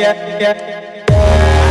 yeah, yeah.